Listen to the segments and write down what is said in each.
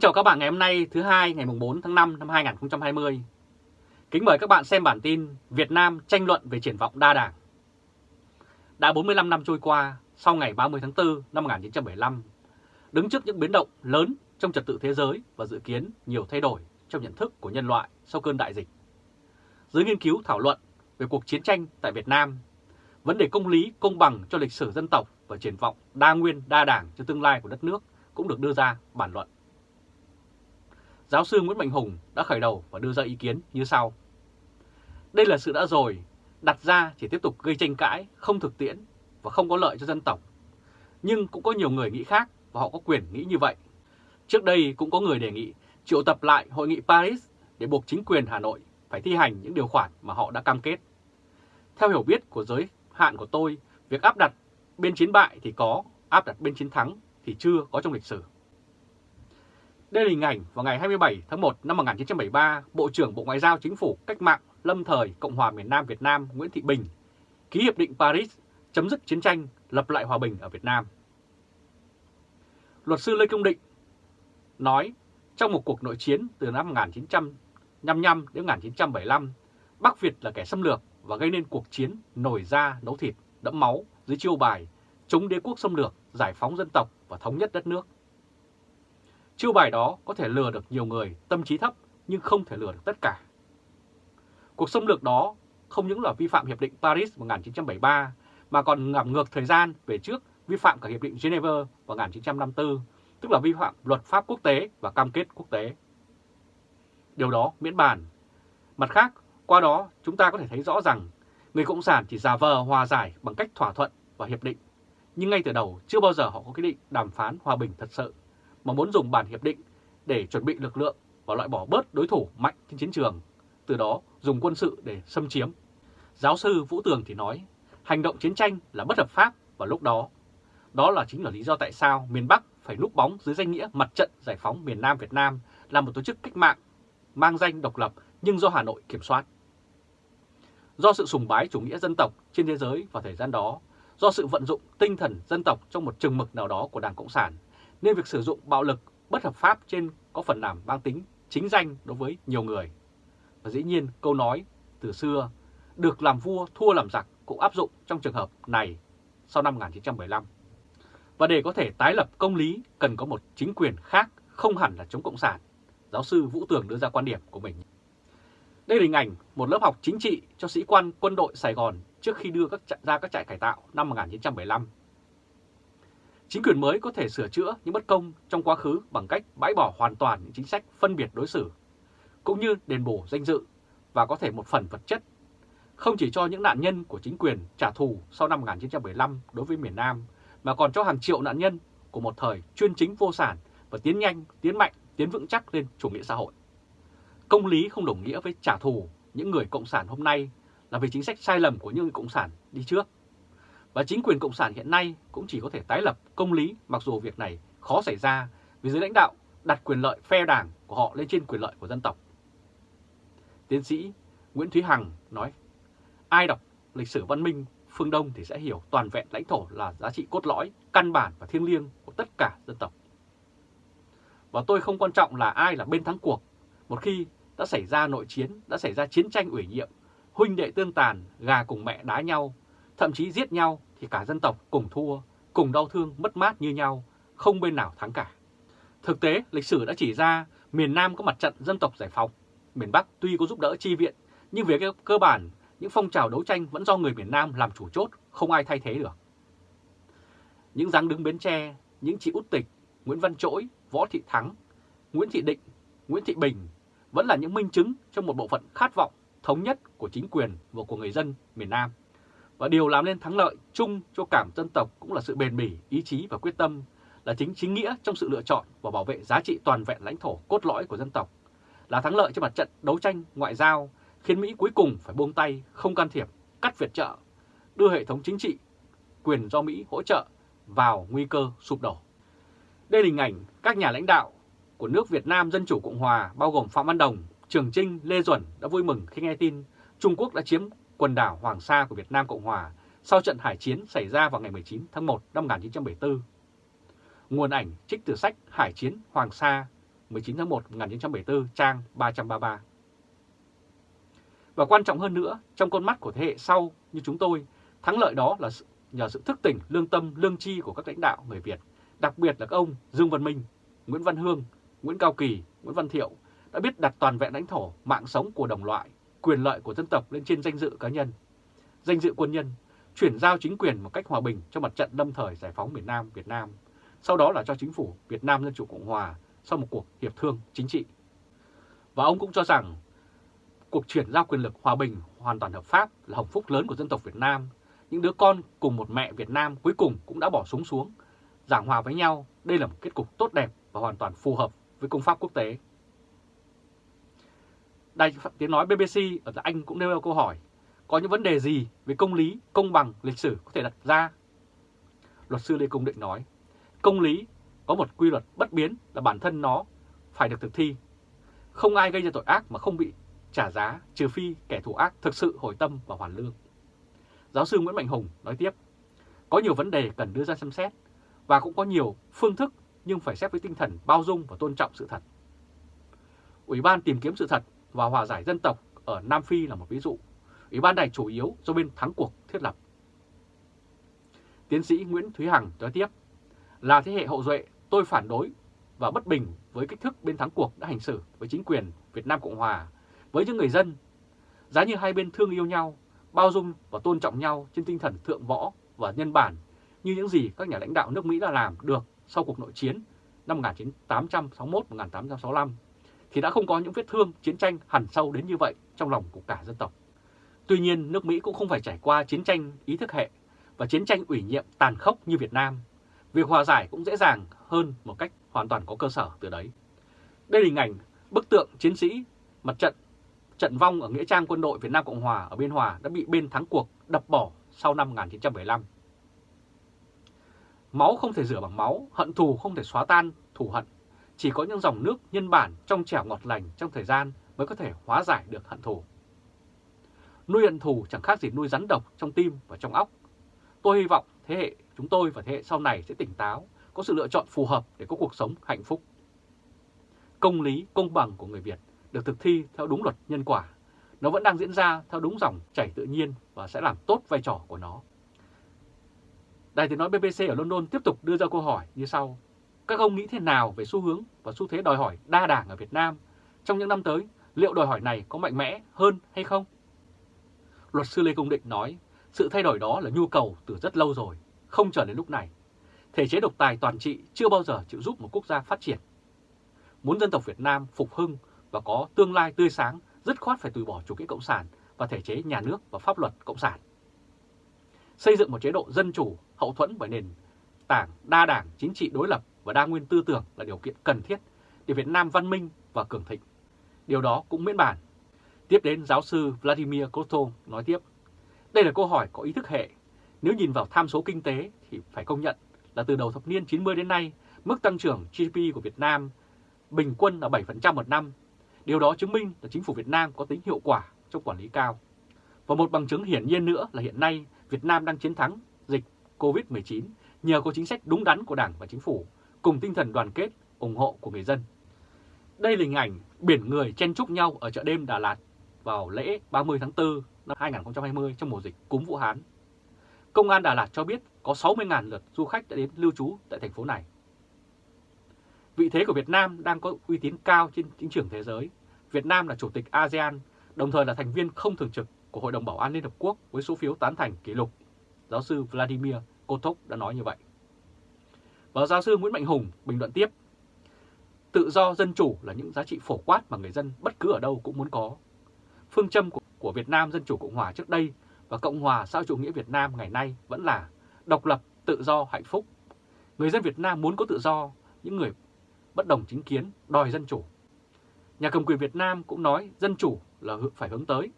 Kính chào các bạn ngày hôm nay thứ hai ngày 4 tháng 5 năm 2020. Kính mời các bạn xem bản tin Việt Nam tranh luận về triển vọng đa đảng. Đã 45 năm trôi qua, sau ngày 30 tháng 4 năm 1975, đứng trước những biến động lớn trong trật tự thế giới và dự kiến nhiều thay đổi trong nhận thức của nhân loại sau cơn đại dịch. Dưới nghiên cứu thảo luận về cuộc chiến tranh tại Việt Nam, vấn đề công lý, công bằng cho lịch sử dân tộc và triển vọng đa nguyên, đa đảng cho tương lai của đất nước cũng được đưa ra bản luận. Giáo sư Nguyễn Mạnh Hùng đã khởi đầu và đưa ra ý kiến như sau. Đây là sự đã rồi, đặt ra chỉ tiếp tục gây tranh cãi, không thực tiễn và không có lợi cho dân tộc. Nhưng cũng có nhiều người nghĩ khác và họ có quyền nghĩ như vậy. Trước đây cũng có người đề nghị triệu tập lại Hội nghị Paris để buộc chính quyền Hà Nội phải thi hành những điều khoản mà họ đã cam kết. Theo hiểu biết của giới hạn của tôi, việc áp đặt bên chiến bại thì có, áp đặt bên chiến thắng thì chưa có trong lịch sử. Đây là hình ảnh vào ngày 27 tháng 1 năm 1973, Bộ trưởng Bộ Ngoại giao Chính phủ Cách mạng Lâm thời Cộng hòa miền Nam Việt Nam Nguyễn Thị Bình ký Hiệp định Paris chấm dứt chiến tranh, lập lại hòa bình ở Việt Nam. Luật sư Lê Công Định nói trong một cuộc nội chiến từ năm 1955 đến 1975, Bắc Việt là kẻ xâm lược và gây nên cuộc chiến nổi da nấu thịt, đẫm máu dưới chiêu bài chống đế quốc xâm lược, giải phóng dân tộc và thống nhất đất nước. Chiêu bài đó có thể lừa được nhiều người tâm trí thấp nhưng không thể lừa được tất cả. Cuộc xâm lược đó không những là vi phạm Hiệp định Paris 1973 mà còn ngảm ngược thời gian về trước vi phạm cả Hiệp định Geneva vào 1954, tức là vi phạm luật pháp quốc tế và cam kết quốc tế. Điều đó miễn bàn. Mặt khác, qua đó chúng ta có thể thấy rõ rằng người Cộng sản chỉ giả vờ hòa giải bằng cách thỏa thuận và hiệp định, nhưng ngay từ đầu chưa bao giờ họ có quyết định đàm phán hòa bình thật sự mà muốn dùng bản hiệp định để chuẩn bị lực lượng và loại bỏ bớt đối thủ mạnh trên chiến trường, từ đó dùng quân sự để xâm chiếm. Giáo sư Vũ Tường thì nói, hành động chiến tranh là bất hợp pháp vào lúc đó. Đó là chính là lý do tại sao miền Bắc phải núp bóng dưới danh nghĩa mặt trận giải phóng miền Nam Việt Nam là một tổ chức cách mạng mang danh độc lập nhưng do Hà Nội kiểm soát. Do sự sùng bái chủ nghĩa dân tộc trên thế giới vào thời gian đó, do sự vận dụng tinh thần dân tộc trong một chừng mực nào đó của Đảng Cộng sản nên việc sử dụng bạo lực bất hợp pháp trên có phần làm mang tính chính danh đối với nhiều người. Và dĩ nhiên câu nói từ xưa, được làm vua, thua làm giặc cũng áp dụng trong trường hợp này sau năm 1975. Và để có thể tái lập công lý, cần có một chính quyền khác, không hẳn là chống Cộng sản. Giáo sư Vũ Tường đưa ra quan điểm của mình. Đây là hình ảnh một lớp học chính trị cho sĩ quan quân đội Sài Gòn trước khi đưa các ra các trại cải tạo năm 1975 Chính quyền mới có thể sửa chữa những bất công trong quá khứ bằng cách bãi bỏ hoàn toàn những chính sách phân biệt đối xử, cũng như đền bù danh dự và có thể một phần vật chất, không chỉ cho những nạn nhân của chính quyền trả thù sau năm 1975 đối với miền Nam, mà còn cho hàng triệu nạn nhân của một thời chuyên chính vô sản và tiến nhanh, tiến mạnh, tiến vững chắc lên chủ nghĩa xã hội. Công lý không đồng nghĩa với trả thù những người Cộng sản hôm nay là vì chính sách sai lầm của những người Cộng sản đi trước và chính quyền Cộng sản hiện nay cũng chỉ có thể tái lập công lý mặc dù việc này khó xảy ra vì giới lãnh đạo đặt quyền lợi phe đảng của họ lên trên quyền lợi của dân tộc. Tiến sĩ Nguyễn Thúy Hằng nói, ai đọc lịch sử văn minh phương Đông thì sẽ hiểu toàn vẹn lãnh thổ là giá trị cốt lõi, căn bản và thiêng liêng của tất cả dân tộc. Và tôi không quan trọng là ai là bên thắng cuộc, một khi đã xảy ra nội chiến, đã xảy ra chiến tranh ủy nhiệm, huynh đệ tương tàn, gà cùng mẹ đá nhau, thậm chí giết nhau thì cả dân tộc cùng thua, cùng đau thương mất mát như nhau, không bên nào thắng cả. Thực tế, lịch sử đã chỉ ra miền Nam có mặt trận dân tộc giải phóng, miền Bắc tuy có giúp đỡ chi viện, nhưng về cơ bản, những phong trào đấu tranh vẫn do người miền Nam làm chủ chốt, không ai thay thế được. Những dáng đứng Bến Tre, những chị Út Tịch, Nguyễn Văn Trỗi, Võ Thị Thắng, Nguyễn Thị Định, Nguyễn Thị Bình vẫn là những minh chứng trong một bộ phận khát vọng thống nhất của chính quyền và của người dân miền Nam. Và điều làm nên thắng lợi chung cho cảm dân tộc cũng là sự bền bỉ, ý chí và quyết tâm, là chính chính nghĩa trong sự lựa chọn và bảo vệ giá trị toàn vẹn lãnh thổ cốt lõi của dân tộc, là thắng lợi trên mặt trận đấu tranh ngoại giao, khiến Mỹ cuối cùng phải buông tay, không can thiệp, cắt viện trợ, đưa hệ thống chính trị, quyền do Mỹ hỗ trợ vào nguy cơ sụp đổ. Đây là hình ảnh các nhà lãnh đạo của nước Việt Nam Dân Chủ Cộng Hòa bao gồm Phạm Văn Đồng, Trường Trinh, Lê Duẩn đã vui mừng khi nghe tin Trung Quốc đã chiếm quần đảo Hoàng Sa của Việt Nam Cộng Hòa sau trận hải chiến xảy ra vào ngày 19 tháng 1 năm 1974. Nguồn ảnh trích từ sách Hải chiến Hoàng Sa 19 tháng 1 1974 trang 333. Và quan trọng hơn nữa, trong con mắt của thế hệ sau như chúng tôi, thắng lợi đó là nhờ sự thức tỉnh, lương tâm, lương chi của các lãnh đạo người Việt, đặc biệt là các ông Dương Văn Minh, Nguyễn Văn Hương, Nguyễn Cao Kỳ, Nguyễn Văn Thiệu đã biết đặt toàn vẹn lãnh thổ, mạng sống của đồng loại, quyền lợi của dân tộc lên trên danh dự cá nhân, danh dự quân nhân, chuyển giao chính quyền một cách hòa bình cho mặt trận lâm thời giải phóng miền Nam Việt Nam, sau đó là cho chính phủ Việt Nam Dân Chủ Cộng Hòa sau một cuộc hiệp thương chính trị. Và ông cũng cho rằng cuộc chuyển giao quyền lực hòa bình hoàn toàn hợp pháp là hồng phúc lớn của dân tộc Việt Nam. Những đứa con cùng một mẹ Việt Nam cuối cùng cũng đã bỏ súng xuống, giảng hòa với nhau. Đây là một kết cục tốt đẹp và hoàn toàn phù hợp với công pháp quốc tế. Đài tiếng nói BBC ở Anh cũng nêu ra câu hỏi, có những vấn đề gì về công lý, công bằng, lịch sử có thể đặt ra? Luật sư Lê Công Định nói, công lý có một quy luật bất biến là bản thân nó phải được thực thi. Không ai gây ra tội ác mà không bị trả giá trừ phi kẻ thù ác thực sự hồi tâm và hoàn lương. Giáo sư Nguyễn Mạnh Hùng nói tiếp, có nhiều vấn đề cần đưa ra xem xét và cũng có nhiều phương thức nhưng phải xét với tinh thần bao dung và tôn trọng sự thật. Ủy ban tìm kiếm sự thật và hòa giải dân tộc ở Nam Phi là một ví dụ. Ủy ban này chủ yếu do bên thắng cuộc thiết lập. Tiến sĩ Nguyễn Thúy Hằng nói tiếp, là thế hệ hậu duệ tôi phản đối và bất bình với cách thức bên thắng cuộc đã hành xử với chính quyền Việt Nam Cộng Hòa, với những người dân. Giá như hai bên thương yêu nhau, bao dung và tôn trọng nhau trên tinh thần thượng võ và nhân bản như những gì các nhà lãnh đạo nước Mỹ đã làm được sau cuộc nội chiến năm 1861-1865 thì đã không có những vết thương chiến tranh hẳn sâu đến như vậy trong lòng của cả dân tộc. Tuy nhiên, nước Mỹ cũng không phải trải qua chiến tranh ý thức hệ và chiến tranh ủy nhiệm tàn khốc như Việt Nam. Việc hòa giải cũng dễ dàng hơn một cách hoàn toàn có cơ sở từ đấy. Đây là hình ảnh bức tượng chiến sĩ mặt trận trận vong ở Nghĩa trang quân đội Việt Nam Cộng Hòa ở Biên Hòa đã bị bên thắng cuộc đập bỏ sau năm 1975. Máu không thể rửa bằng máu, hận thù không thể xóa tan thù hận. Chỉ có những dòng nước nhân bản trong trẻo ngọt lành trong thời gian mới có thể hóa giải được hận thù. Nuôi hận thù chẳng khác gì nuôi rắn độc trong tim và trong óc. Tôi hy vọng thế hệ chúng tôi và thế hệ sau này sẽ tỉnh táo, có sự lựa chọn phù hợp để có cuộc sống hạnh phúc. Công lý, công bằng của người Việt được thực thi theo đúng luật nhân quả. Nó vẫn đang diễn ra theo đúng dòng chảy tự nhiên và sẽ làm tốt vai trò của nó. Đài tiếng nói BBC ở London tiếp tục đưa ra câu hỏi như sau. Các ông nghĩ thế nào về xu hướng và xu thế đòi hỏi đa đảng ở Việt Nam trong những năm tới? Liệu đòi hỏi này có mạnh mẽ hơn hay không? Luật sư Lê Công Định nói, sự thay đổi đó là nhu cầu từ rất lâu rồi, không chờ đến lúc này. Thể chế độc tài toàn trị chưa bao giờ chịu giúp một quốc gia phát triển. Muốn dân tộc Việt Nam phục hưng và có tương lai tươi sáng, dứt khoát phải từ bỏ chủ nghĩa cộng sản và thể chế nhà nước và pháp luật cộng sản. Xây dựng một chế độ dân chủ hậu thuẫn bởi nền tảng đa đảng chính trị đối lập và đa nguyên tư tưởng là điều kiện cần thiết để Việt Nam văn minh và cường thịnh. Điều đó cũng miễn bản. Tiếp đến giáo sư Vladimir Koto nói tiếp, đây là câu hỏi có ý thức hệ. Nếu nhìn vào tham số kinh tế thì phải công nhận là từ đầu thập niên 90 đến nay, mức tăng trưởng GDP của Việt Nam bình quân là 7% một năm. Điều đó chứng minh là chính phủ Việt Nam có tính hiệu quả trong quản lý cao. Và một bằng chứng hiển nhiên nữa là hiện nay Việt Nam đang chiến thắng dịch COVID-19 nhờ có chính sách đúng đắn của Đảng và Chính phủ, cùng tinh thần đoàn kết, ủng hộ của người dân. Đây là hình ảnh biển người chen chúc nhau ở chợ đêm Đà Lạt vào lễ 30 tháng 4 năm 2020 trong mùa dịch cúm Vũ Hán. Công an Đà Lạt cho biết có 60.000 lượt du khách đã đến lưu trú tại thành phố này. Vị thế của Việt Nam đang có uy tín cao trên chính trường thế giới. Việt Nam là chủ tịch ASEAN, đồng thời là thành viên không thường trực của Hội đồng Bảo an Liên Hợp Quốc với số phiếu tán thành kỷ lục. Giáo sư Vladimir Kotok đã nói như vậy. Và giáo sư Nguyễn Mạnh Hùng bình luận tiếp, tự do dân chủ là những giá trị phổ quát mà người dân bất cứ ở đâu cũng muốn có. Phương châm của, của Việt Nam Dân Chủ Cộng Hòa trước đây và Cộng Hòa xã chủ nghĩa Việt Nam ngày nay vẫn là độc lập, tự do, hạnh phúc. Người dân Việt Nam muốn có tự do, những người bất đồng chính kiến đòi dân chủ. Nhà cầm quyền Việt Nam cũng nói dân chủ là phải hướng tới.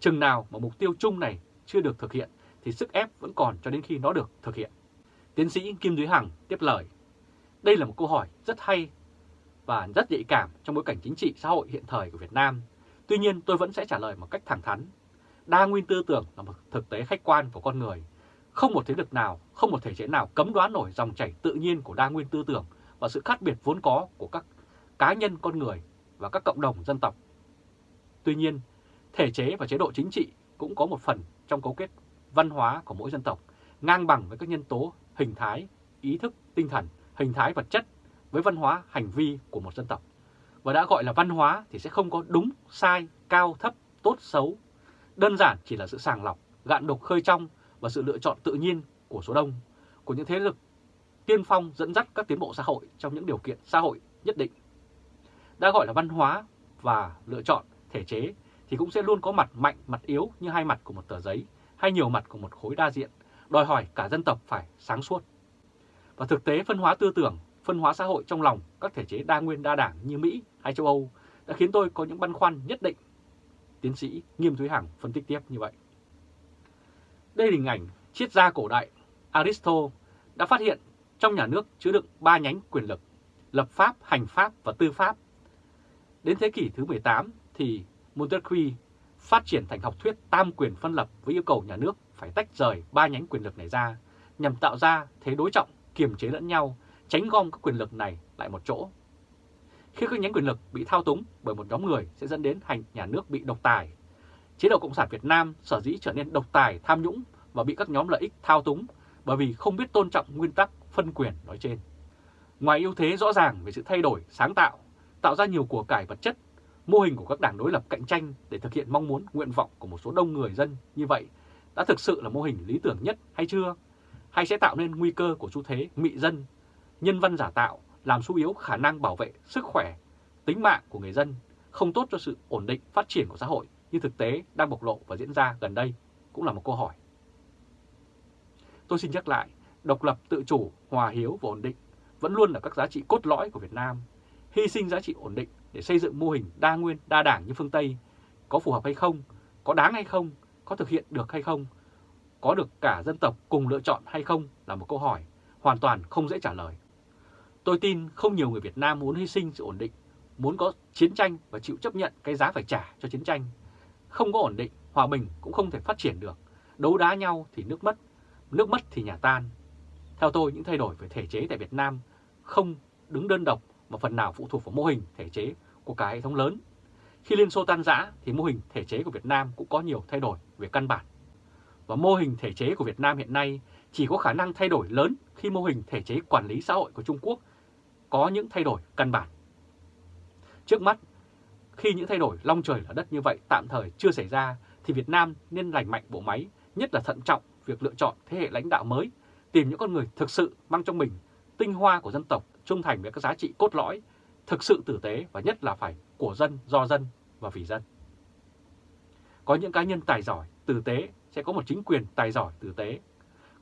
Chừng nào mà mục tiêu chung này chưa được thực hiện thì sức ép vẫn còn cho đến khi nó được thực hiện. Tiến sĩ Kim Duy Hằng tiếp lời. Đây là một câu hỏi rất hay và rất nhạy cảm trong bối cảnh chính trị xã hội hiện thời của Việt Nam. Tuy nhiên tôi vẫn sẽ trả lời một cách thẳng thắn. Đa nguyên tư tưởng là một thực tế khách quan của con người. Không một thế lực nào, không một thể chế nào cấm đoán nổi dòng chảy tự nhiên của đa nguyên tư tưởng và sự khác biệt vốn có của các cá nhân con người và các cộng đồng dân tộc. Tuy nhiên, thể chế và chế độ chính trị cũng có một phần trong cấu kết văn hóa của mỗi dân tộc, ngang bằng với các nhân tố hình thái, ý thức, tinh thần, hình thái vật chất với văn hóa hành vi của một dân tộc. Và đã gọi là văn hóa thì sẽ không có đúng, sai, cao, thấp, tốt, xấu. Đơn giản chỉ là sự sàng lọc, gạn đục khơi trong và sự lựa chọn tự nhiên của số đông, của những thế lực tiên phong dẫn dắt các tiến bộ xã hội trong những điều kiện xã hội nhất định. Đã gọi là văn hóa và lựa chọn thể chế thì cũng sẽ luôn có mặt mạnh, mặt yếu như hai mặt của một tờ giấy hay nhiều mặt của một khối đa diện, đòi hỏi cả dân tộc phải sáng suốt. Và thực tế phân hóa tư tưởng, phân hóa xã hội trong lòng các thể chế đa nguyên đa đảng như Mỹ hay châu Âu đã khiến tôi có những băn khoăn nhất định. Tiến sĩ Nghiêm Thúy Hằng phân tích tiếp như vậy. Đây là hình ảnh triết gia cổ đại Aristotle đã phát hiện trong nhà nước chứa đựng ba nhánh quyền lực, lập pháp, hành pháp và tư pháp. Đến thế kỷ thứ 18 thì Montesquieu phát triển thành học thuyết tam quyền phân lập với yêu cầu nhà nước phải tách rời ba nhánh quyền lực này ra nhằm tạo ra thế đối trọng, kiềm chế lẫn nhau, tránh gom các quyền lực này lại một chỗ. Khi các nhánh quyền lực bị thao túng bởi một nhóm người sẽ dẫn đến hành nhà nước bị độc tài. Chế độ Cộng sản Việt Nam sở dĩ trở nên độc tài, tham nhũng và bị các nhóm lợi ích thao túng bởi vì không biết tôn trọng nguyên tắc phân quyền nói trên. Ngoài ưu thế rõ ràng về sự thay đổi, sáng tạo, tạo ra nhiều của cải vật chất, mô hình của các đảng đối lập cạnh tranh để thực hiện mong muốn, nguyện vọng của một số đông người dân như vậy đã thực sự là mô hình lý tưởng nhất hay chưa? Hay sẽ tạo nên nguy cơ của xu thế mị dân, nhân văn giả tạo, làm suy yếu khả năng bảo vệ sức khỏe, tính mạng của người dân, không tốt cho sự ổn định phát triển của xã hội như thực tế đang bộc lộ và diễn ra gần đây cũng là một câu hỏi. Tôi xin nhắc lại, độc lập, tự chủ, hòa hiếu và ổn định vẫn luôn là các giá trị cốt lõi của Việt Nam. Hy sinh giá trị ổn định để xây dựng mô hình đa nguyên, đa đảng như phương Tây có phù hợp hay không, có đáng hay không, có thực hiện được hay không, có được cả dân tộc cùng lựa chọn hay không là một câu hỏi hoàn toàn không dễ trả lời. Tôi tin không nhiều người Việt Nam muốn hy sinh sự ổn định, muốn có chiến tranh và chịu chấp nhận cái giá phải trả cho chiến tranh. Không có ổn định, hòa bình cũng không thể phát triển được. Đấu đá nhau thì nước mất, nước mất thì nhà tan. Theo tôi, những thay đổi về thể chế tại Việt Nam không đứng đơn độc mà phần nào phụ thuộc vào mô hình thể chế của cả hệ thống lớn. Khi Liên Xô tan rã thì mô hình thể chế của Việt Nam cũng có nhiều thay đổi về căn bản. Và mô hình thể chế của Việt Nam hiện nay chỉ có khả năng thay đổi lớn khi mô hình thể chế quản lý xã hội của Trung Quốc có những thay đổi căn bản. Trước mắt, khi những thay đổi long trời lở đất như vậy tạm thời chưa xảy ra thì Việt Nam nên lành mạnh bộ máy, nhất là thận trọng việc lựa chọn thế hệ lãnh đạo mới, tìm những con người thực sự mang trong mình tinh hoa của dân tộc, trung thành với các giá trị cốt lõi, thực sự tử tế và nhất là phải của dân, do dân và vì dân. Có những cá nhân tài giỏi, tử tế sẽ có một chính quyền tài giỏi, tử tế.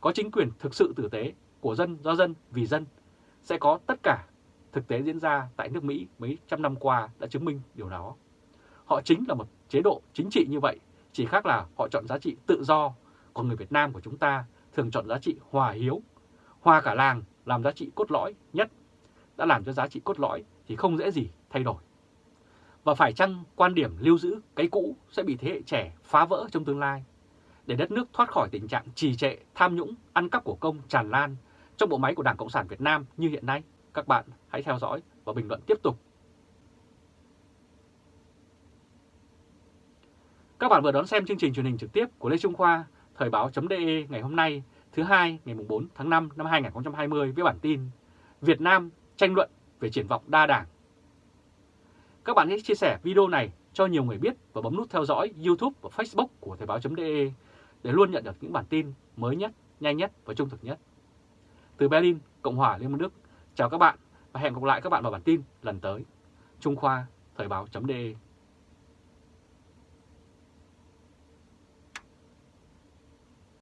Có chính quyền thực sự tử tế, của dân, do dân, vì dân sẽ có tất cả thực tế diễn ra tại nước Mỹ mấy trăm năm qua đã chứng minh điều đó. Họ chính là một chế độ chính trị như vậy, chỉ khác là họ chọn giá trị tự do, còn người Việt Nam của chúng ta thường chọn giá trị hòa hiếu. Hòa cả làng làm giá trị cốt lõi nhất, đã làm cho giá trị cốt lõi thì không dễ gì thay đổi. Và phải chăng quan điểm lưu giữ cái cũ sẽ bị thế hệ trẻ phá vỡ trong tương lai? Để đất nước thoát khỏi tình trạng trì trệ, tham nhũng, ăn cắp của công tràn lan trong bộ máy của Đảng Cộng sản Việt Nam như hiện nay, các bạn hãy theo dõi và bình luận tiếp tục. Các bạn vừa đón xem chương trình truyền hình trực tiếp của Lê Trung Khoa, Thời báo.de ngày hôm nay, thứ hai ngày 4 tháng 5 năm 2020 với bản tin Việt Nam tranh luận về triển vọng đa đảng. Các bạn hãy chia sẻ video này cho nhiều người biết và bấm nút theo dõi YouTube và Facebook của Thời báo.de để luôn nhận được những bản tin mới nhất, nhanh nhất và trung thực nhất. Từ Berlin, Cộng hòa Liên bang Đức, chào các bạn và hẹn gặp lại các bạn vào bản tin lần tới. Trung Khoa, Thời báo.de